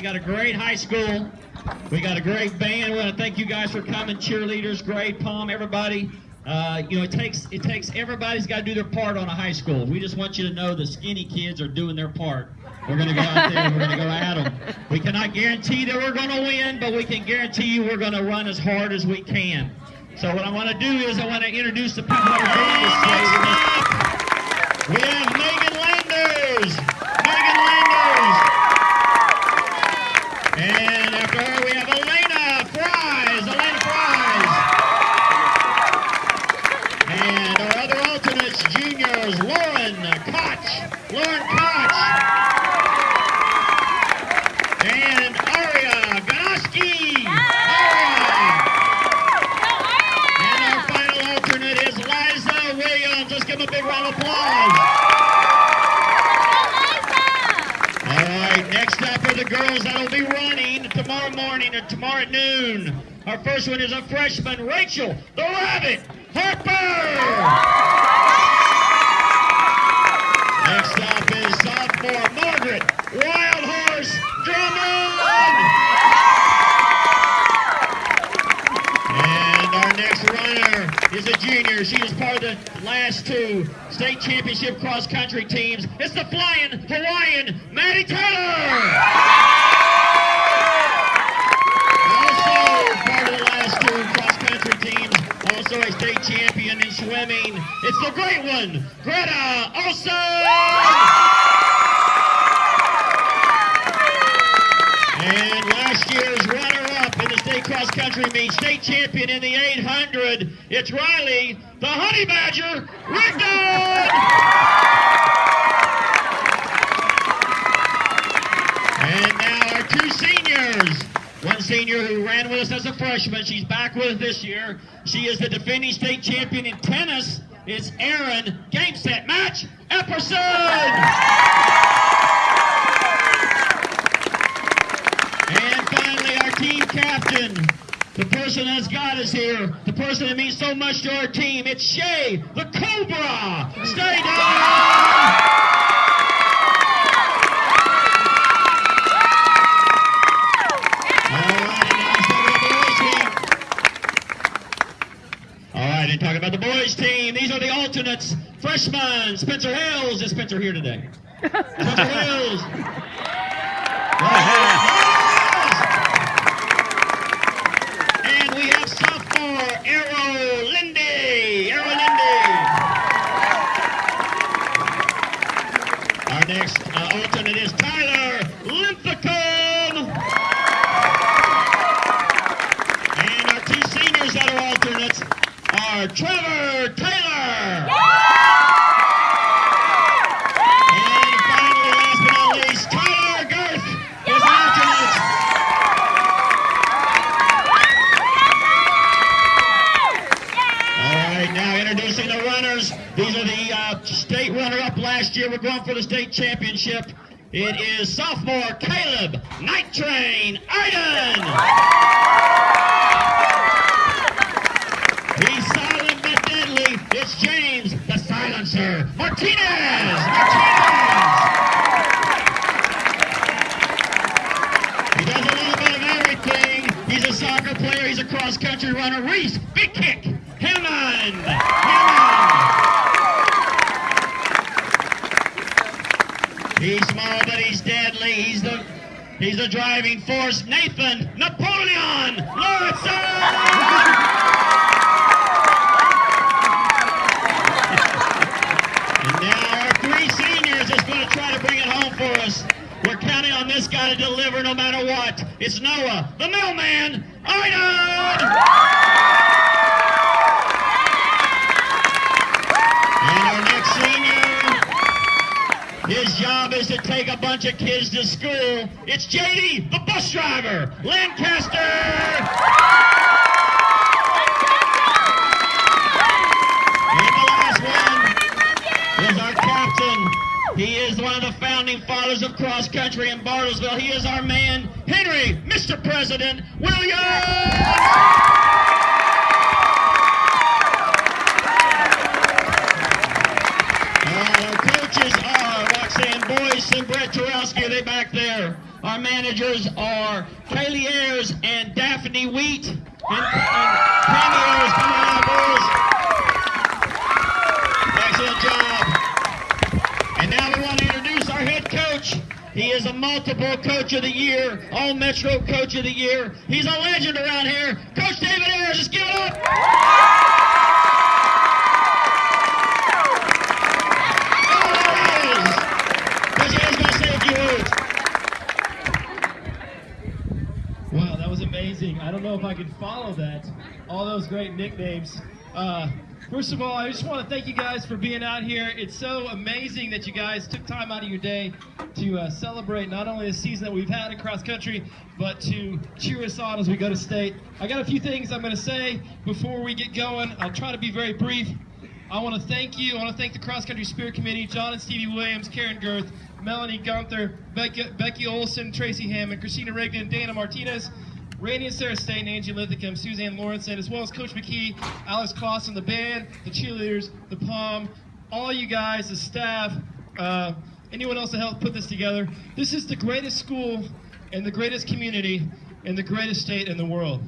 We got a great high school. We got a great band. We want to thank you guys for coming. Cheerleaders, great, Pom, everybody. Uh, you know, it takes it takes everybody's got to do their part on a high school. We just want you to know the skinny kids are doing their part. We're going to go out there we're going to go at them. We cannot guarantee that we're going to win, but we can guarantee you we're going to run as hard as we can. So what I want to do is I want to introduce the people. We have Megan Landers. Megan Landers. And after her, we have Elena Fries. Elena Fries. And our other alternates, juniors, Lauren Koch. Lauren Koch. And Aria Ganoski. Aria. And our final alternate is Liza Williams. Let's give them a big round of applause. All right, next up are the girls that'll be running tomorrow morning or tomorrow at noon. Our first one is a freshman, Rachel the Rabbit Harper. Next up is sophomore, Margaret Wild Horse Drummond. And our next runner is a junior. She is part of the last two state championship cross country teams. It's the flying Hawaiian Maddie Taylor. Also part of the last two teams. Also a state champion in swimming. It's the great one, Greta Olson. And last year's runner-up in the state cross-country meet, state champion in the 800, it's Riley, the Honey Badger, Rigdon! And now our two seniors. One senior who ran with us as a freshman, she's back with us this year. She is the defending state champion in tennis. It's Erin Game Set Match Epperson! And finally, our team captain, the person that's got us here, the person that means so much to our team, it's Shay, the Cobra. Stay down. All right, and talking about the boys team, these are the alternates. Freshmen, Spencer Hills. Is Spencer here today? Spencer Hills. And we have sophomore Arrow Lindy. Arrow Lindy. Our next uh, alternate is Tyler Linthicum. And our two seniors that are alternates are Trevor Taylor. And finally, last but not least, Tyler Girth is an alternate. All right, now introducing the runners. These are the uh, state runner-up last year. We're going for the state championship. It is sophomore Caleb Night Train Iden. He's silent but deadly. It's James the Silencer Martinez. Martinez. He does a little bit of everything. He's a soccer player. He's a cross-country runner. Reese, big kick. Hammond. Hammond. He's small, but he's deadly. He's the he's the driving force. Nathan Napoleon Lawrenson. And now our three seniors is going to try to bring it home for us. We're counting on this guy to deliver no matter what. It's Noah, the mailman, Iden! And our next senior, his job is to take a bunch of kids to school. It's JD, the bus driver, Lancaster! And the last one is our captain. He is one of the founding fathers of cross country in Bartlesville. He is our man, Henry, Mr. President Williams! And Brett Turowski. They back there? Our managers are Kaylee Ayers and Daphne Wheat. And, and Tammy Ayers, come on out, girls. Excellent job. And now we want to introduce our head coach. He is a multiple coach of the year, all Metro coach of the year. He's a legend around here. Coach David Ayers, just give it up. Wow, that was amazing. I don't know if I could follow that. All those great nicknames. Uh, first of all, I just want to thank you guys for being out here. It's so amazing that you guys took time out of your day to uh, celebrate not only the season that we've had in cross country, but to cheer us on as we go to state. I got a few things I'm going to say before we get going. I'll try to be very brief. I want to thank you. I want to thank the Cross Country Spirit Committee, John and Stevie Williams, Karen Girth, Melanie Gunther, Becky, Becky Olson, Tracy Hammond, Christina Rigdon, and Dana Martinez, Randy and Sarah Stain, Angie Linthicum, Suzanne Lawrenson, as well as Coach McKee, Alex Clausen, the band, the cheerleaders, the POM, all you guys, the staff, uh, anyone else that helped put this together. This is the greatest school and the greatest community and the greatest state in the world.